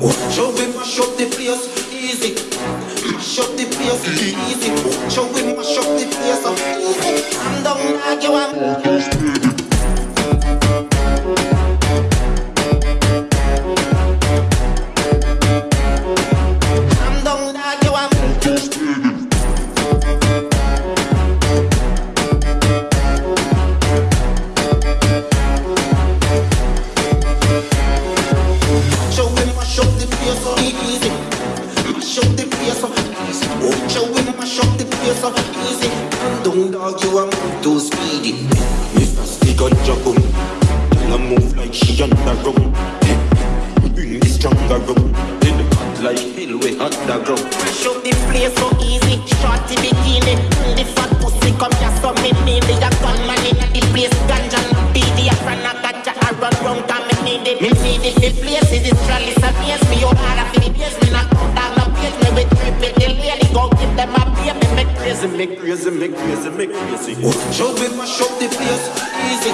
Watch how we mash up the place, easy. Mash up the place, easy. Watch how we mash up the place, easy. Come down, now you want. Show mash up the place, easy. I'm down, dog, you are too speedy. Mr. Stick ganja boom. Tell her move like she on the rum. Bring the stronger rum. In the cut like hell we underground. Mash up the place so easy. Shorty bikini. Mm, The fat pussy come here so me need it. A gunman in the place. Ganja no BD. A friend a ganja. I run round and me need it. Me need it. The place is this trellis a face. Me hard crazy, make crazy, make crazy. Oh. Show me mash up the place. Easy.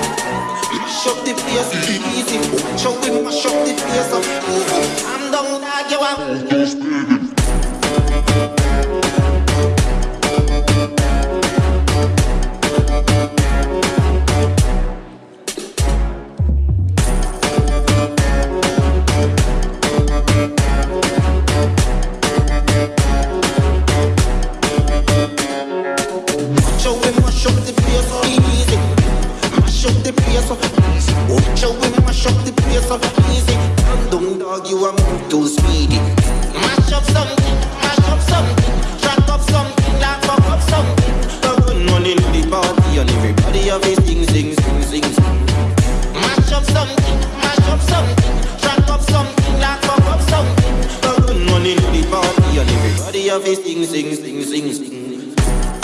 Mash up the place. Easy. Show me mash up the place. Easy. I'm down dog. You want. Dog, you are move too speedy. Mash up something, mash up something, track up something, like fuck up something. The run money in the party and everybody have his sing, sing, sing, sing. Mash up something, mash up something, track up something, like fuck up something. The run money in the party and everybody his sing, sing, sing, sing, sing.